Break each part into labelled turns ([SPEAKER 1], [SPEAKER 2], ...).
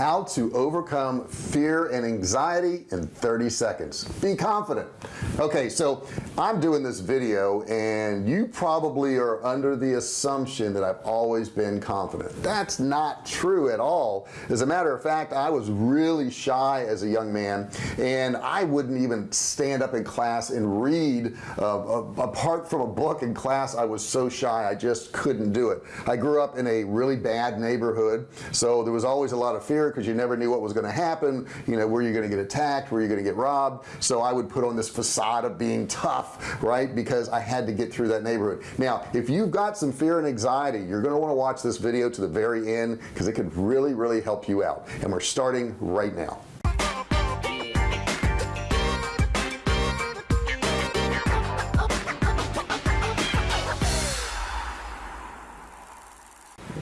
[SPEAKER 1] how to overcome fear and anxiety in 30 seconds. Be confident okay so I'm doing this video and you probably are under the assumption that I've always been confident. That's not true at all. As a matter of fact I was really shy as a young man and I wouldn't even stand up in class and read uh, apart from a book in class I was so shy I just couldn't do it. I grew up in a really bad neighborhood so there was always a lot of fear because you never knew what was going to happen. You know where you're going to get attacked where you're going to get robbed. So I would put on this facade of being tough right? Because I had to get through that neighborhood. Now if you've got some fear and anxiety you're going to want to watch this video to the very end because it could really really help you out. And we're starting right now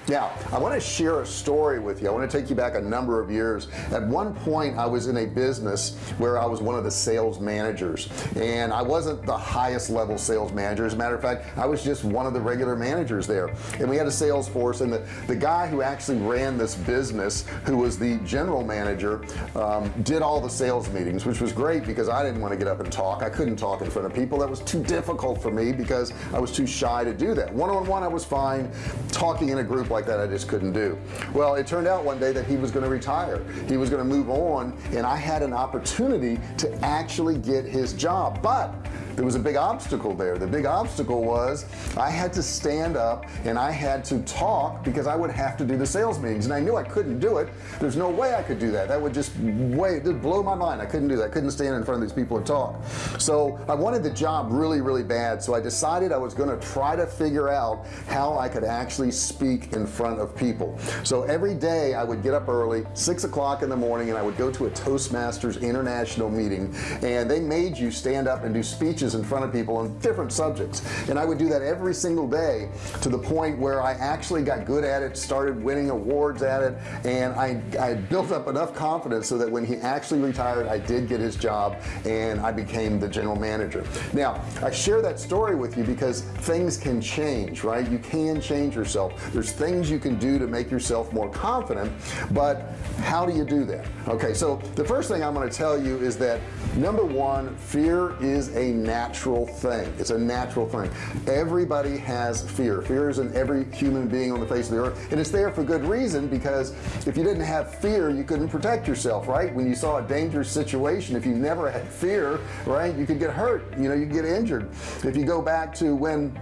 [SPEAKER 1] now I want to share a story with you. I want to take you back a number of years. At one point I was in a business where I was one of the sales managers and I wasn't the highest level sales manager. As a matter of fact I was just one of the regular managers there. And we had a sales force and the the guy who actually ran this business who was the general manager um, did all the sales meetings which was great because I didn't want to get up and talk. I couldn't talk in front of people. That was too difficult for me because I was too shy to do that. One-on-one -on -one, I was fine. Talking in a group like like that I just couldn't do. Well it turned out one day that he was going to retire. He was going to move on and I had an opportunity to actually get his job. But there was a big obstacle there. The big obstacle was I had to stand up and I had to talk because I would have to do the sales meetings. And I knew I couldn't do it. There's no way I could do that. That would just way just blow my mind. I couldn't do that. I couldn't stand in front of these people and talk. So I wanted the job really really bad. So I decided I was going to try to figure out how I could actually speak in front of people. So every day I would get up early six o'clock in the morning and I would go to a Toastmasters international meeting and they made you stand up and do speeches speeches in front of people on different subjects. And I would do that every single day to the point where I actually got good at it started winning awards at it and I, I built up enough confidence so that when he actually retired I did get his job and I became the general manager. Now I share that story with you because things can change right? You can change yourself. There's things you can do to make yourself more confident but how do you do that? Okay so the first thing I'm going to tell you is that number one fear is a natural thing. It's a natural thing. Everybody has fear. Fear is in every human being on the face of the earth. And it's there for good reason because if you didn't have fear you couldn't protect yourself right? When you saw a dangerous situation if you never had fear right you could get hurt. You know you get injured. If you go back to when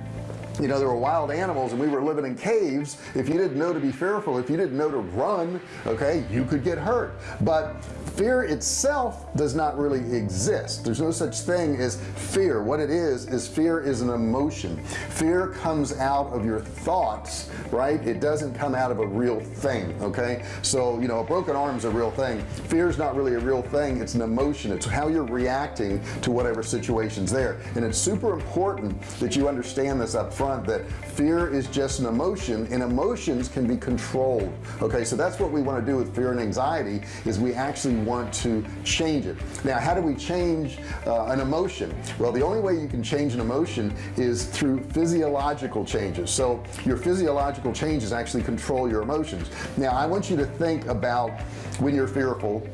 [SPEAKER 1] you know there were wild animals and we were living in caves. If you didn't know to be fearful if you didn't know to run okay you could get hurt. But fear itself does not really exist. There's no such thing as fear. What it is is fear is an emotion. Fear comes out of your thoughts right? It doesn't come out of a real thing okay? So you know a broken arm is a real thing. Fear is not really a real thing. It's an emotion. It's how you're reacting to whatever situations there. And it's super important that you understand this up front that fear is just an emotion and emotions can be controlled. Okay so that's what we want to do with fear and anxiety is we actually want to change it. Now how do we change uh, an emotion? Well the only way you can change an emotion is through physiological changes. So your physiological changes actually control your emotions. Now I want you to think about when you're fearful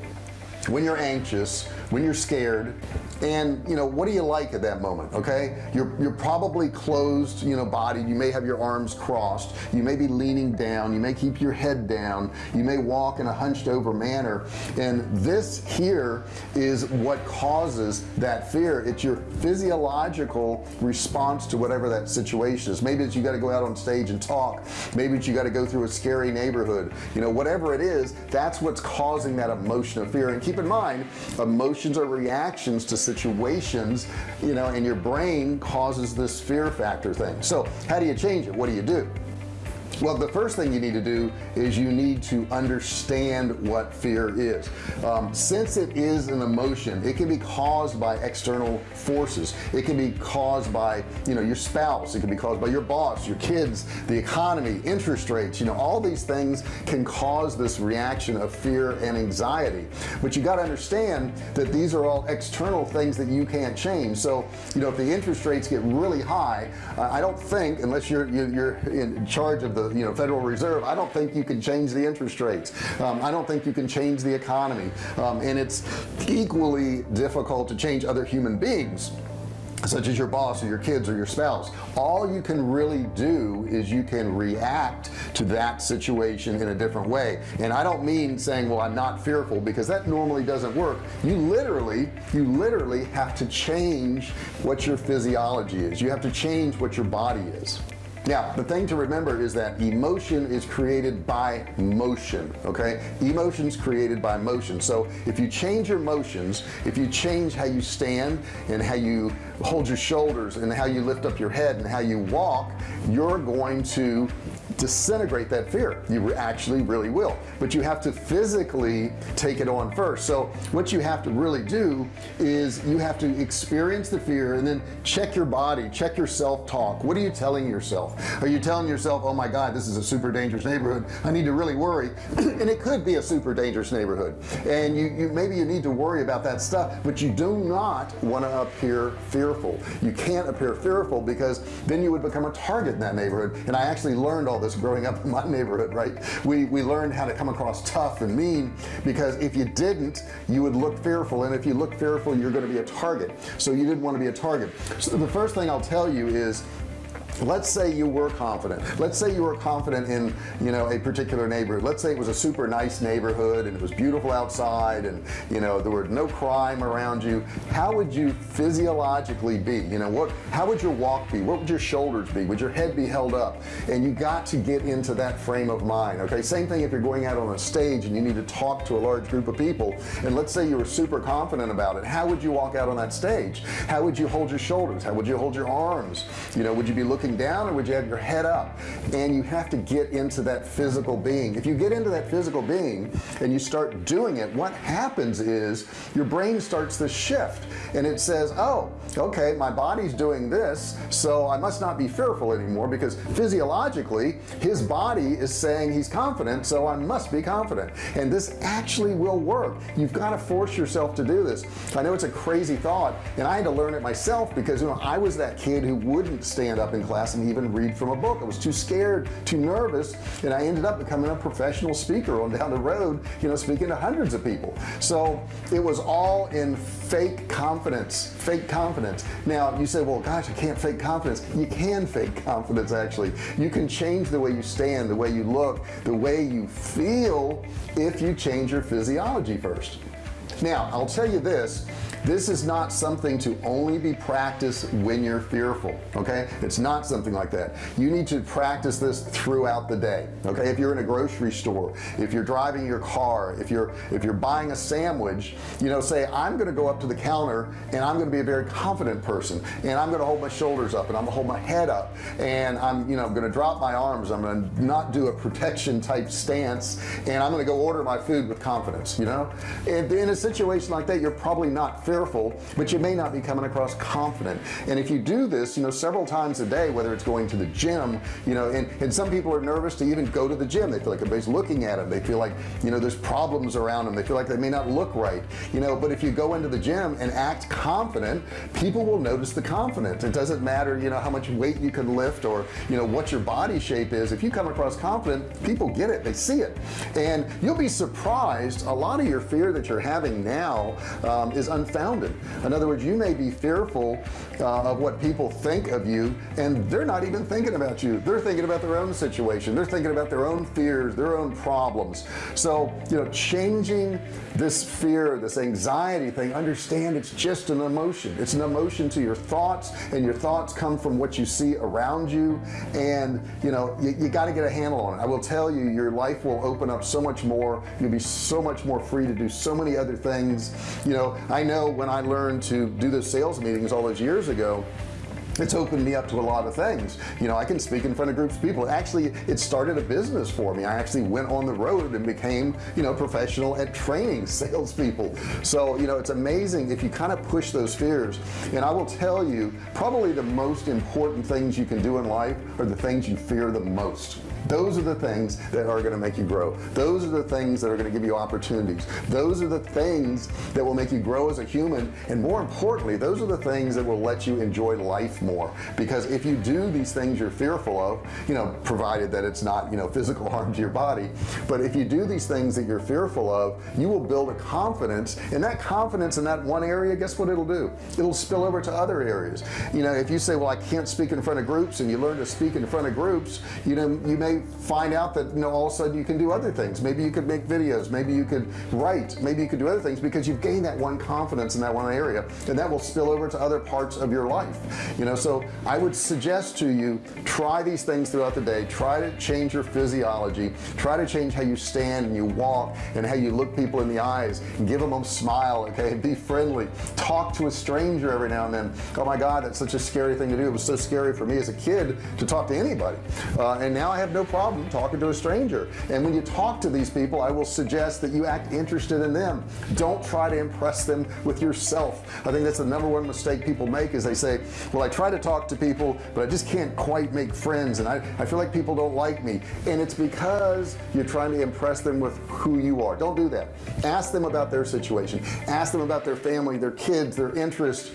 [SPEAKER 1] when you're anxious when you're scared. And you know what do you like at that moment okay? You're you're probably closed you know body. You may have your arms crossed. You may be leaning down. You may keep your head down. You may walk in a hunched over manner. And this here is what causes that fear. It's your physiological response to whatever that situation is. Maybe it's you got to go out on stage and talk. Maybe it's you got to go through a scary neighborhood. You know whatever it is that's what's causing that emotion of fear. And keep in mind emotions are reactions to situations you know and your brain causes this fear factor thing. So how do you change it? What do you do well the first thing you need to do is you need to understand what fear is. Um, since it is an emotion it can be caused by external forces. It can be caused by you know your spouse. It can be caused by your boss your kids the economy interest rates. You know all these things can cause this reaction of fear and anxiety. But you got to understand that these are all external things that you can't change. So you know if the interest rates get really high uh, I don't think unless you're you're in charge of the you know Federal Reserve I don't think you can change the interest rates. Um, I don't think you can change the economy. Um, and it's equally difficult to change other human beings such as your boss or your kids or your spouse. All you can really do is you can react to that situation in a different way. And I don't mean saying well I'm not fearful because that normally doesn't work. You literally you literally have to change what your physiology is. You have to change what your body is now the thing to remember is that emotion is created by motion okay? Emotions created by motion. So if you change your motions if you change how you stand and how you hold your shoulders and how you lift up your head and how you walk you're going to disintegrate that fear. You actually really will. But you have to physically take it on first. So what you have to really do is you have to experience the fear and then check your body check your self-talk. What are you telling yourself? Are you telling yourself oh my god this is a super dangerous neighborhood. I need to really worry. And it could be a super dangerous neighborhood. And you, you maybe you need to worry about that stuff but you do not want to appear fearful. You can't appear fearful because then you would become a target in that neighborhood. And I actually learned all this growing up in my neighborhood right? We we learned how to come across tough and mean because if you didn't you would look fearful. And if you look fearful you're going to be a target. So you didn't want to be a target. So the first thing I'll tell you is let's say you were confident. Let's say you were confident in you know a particular neighborhood. Let's say it was a super nice neighborhood and it was beautiful outside and you know there were no crime around you. How would you physiologically be? You know what how would your walk be? What would your shoulders be? Would your head be held up? And you got to get into that frame of mind okay? Same thing if you're going out on a stage and you need to talk to a large group of people and let's say you were super confident about it. How would you walk out on that stage? How would you hold your shoulders? How would you hold your arms? You know would you be looking looking down or would you have your head up? And you have to get into that physical being. If you get into that physical being and you start doing it what happens is your brain starts to shift. And it says oh okay my body's doing this so I must not be fearful anymore because physiologically his body is saying he's confident so I must be confident. And this actually will work. You've got to force yourself to do this. I know it's a crazy thought and I had to learn it myself because you know I was that kid who wouldn't stand up in class and even read from a book. I was too scared too nervous and I ended up becoming a professional speaker on down the road you know speaking to hundreds of people. So it was all in fake confidence fake confidence. Now you say well gosh I can't fake confidence. You can fake confidence actually. You can change the way you stand the way you look the way you feel if you change your physiology first. Now I'll tell you this this is not something to only be practiced when you're fearful okay? It's not something like that. You need to practice this throughout the day okay? If you're in a grocery store if you're driving your car if you're if you're buying a sandwich you know say I'm gonna go up to the counter and I'm gonna be a very confident person and I'm gonna hold my shoulders up and I'm gonna hold my head up and I'm you know gonna drop my arms I'm gonna not do a protection type stance and I'm gonna go order my food with confidence you know? And in a situation like that you're probably not fearful but you may not be coming across confident. And if you do this you know several times a day whether it's going to the gym you know and, and some people are nervous to even go to the gym. They feel like everybody's looking at them. They feel like you know there's problems around them. They feel like they may not look right you know. But if you go into the gym and act confident people will notice the confidence. It doesn't matter you know how much weight you can lift or you know what your body shape is. If you come across confident people get it. They see it. And you'll be surprised. A lot of your fear that you're having now um, is unfounded in other words you may be fearful uh, of what people think of you and they're not even thinking about you. They're thinking about their own situation. They're thinking about their own fears their own problems. So you know changing this fear this anxiety thing understand it's just an emotion. It's an emotion to your thoughts and your thoughts come from what you see around you and you know you, you got to get a handle on it. I will tell you your life will open up so much more. You'll be so much more free to do so many other things. You know I know when I learned to do the sales meetings all those years ago it's opened me up to a lot of things. You know I can speak in front of groups of people. Actually it started a business for me. I actually went on the road and became you know professional at training salespeople. So you know it's amazing if you kind of push those fears. And I will tell you probably the most important things you can do in life are the things you fear the most those are the things that are going to make you grow. Those are the things that are going to give you opportunities. Those are the things that will make you grow as a human and more importantly those are the things that will let you enjoy life more. Because if you do these things you're fearful of you know provided that it's not you know physical harm to your body but if you do these things that you're fearful of you will build a confidence and that confidence in that one area guess what it'll do? It'll spill over to other areas. You know if you say well I can't speak in front of groups and you learn to speak in front of groups you know you may find out that you know all of a sudden you can do other things. Maybe you could make videos. Maybe you could write. Maybe you could do other things because you've gained that one confidence in that one area and that will spill over to other parts of your life. You know so I would suggest to you try these things throughout the day. Try to change your physiology. Try to change how you stand and you walk and how you look people in the eyes. Give them a smile okay? Be friendly. Talk to a stranger every now and then. Oh my god that's such a scary thing to do. It was so scary for me as a kid to talk to anybody. Uh, and now I have no problem talking to a stranger. And when you talk to these people I will suggest that you act interested in them. Don't try to impress them with yourself. I think that's the number one mistake people make is they say well I try to talk to people but I just can't quite make friends and I, I feel like people don't like me. And it's because you're trying to impress them with who you are. Don't do that. Ask them about their situation. Ask them about their family their kids their interests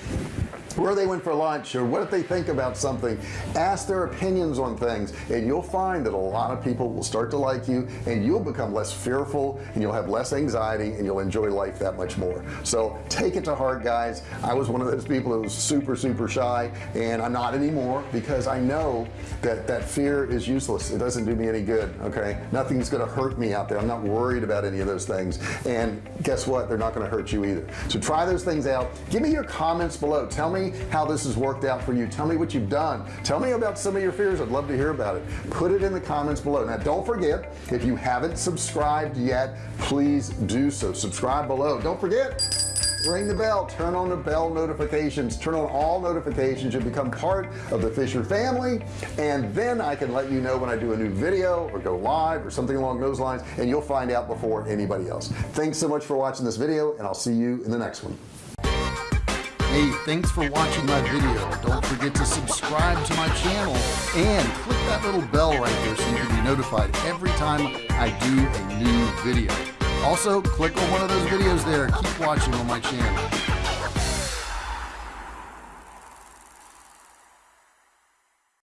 [SPEAKER 1] where they went for lunch or what if they think about something. Ask their opinions on things and you'll find that a lot of people will start to like you and you'll become less fearful and you'll have less anxiety and you'll enjoy life that much more. So take it to heart guys. I was one of those people that was super super shy and I'm not anymore because I know that that fear is useless. It doesn't do me any good okay? Nothing's gonna hurt me out there. I'm not worried about any of those things. And guess what? They're not gonna hurt you either. So try those things out. Give me your comments below. Tell how this has worked out for you. Tell me what you've done. Tell me about some of your fears. I'd love to hear about it. Put it in the comments below. Now don't forget if you haven't subscribed yet please do so. Subscribe below. Don't forget ring the bell. Turn on the bell notifications. Turn on all notifications. You become part of the Fisher family. And then I can let you know when I do a new video or go live or something along those lines and you'll find out before anybody else. Thanks so much for watching this video and I'll see you in the next one Hey, thanks for watching my video. Don't forget to subscribe to my channel and click that little bell right there so you can be notified every time I do a new video. Also, click on one of those videos there. Keep watching on my channel.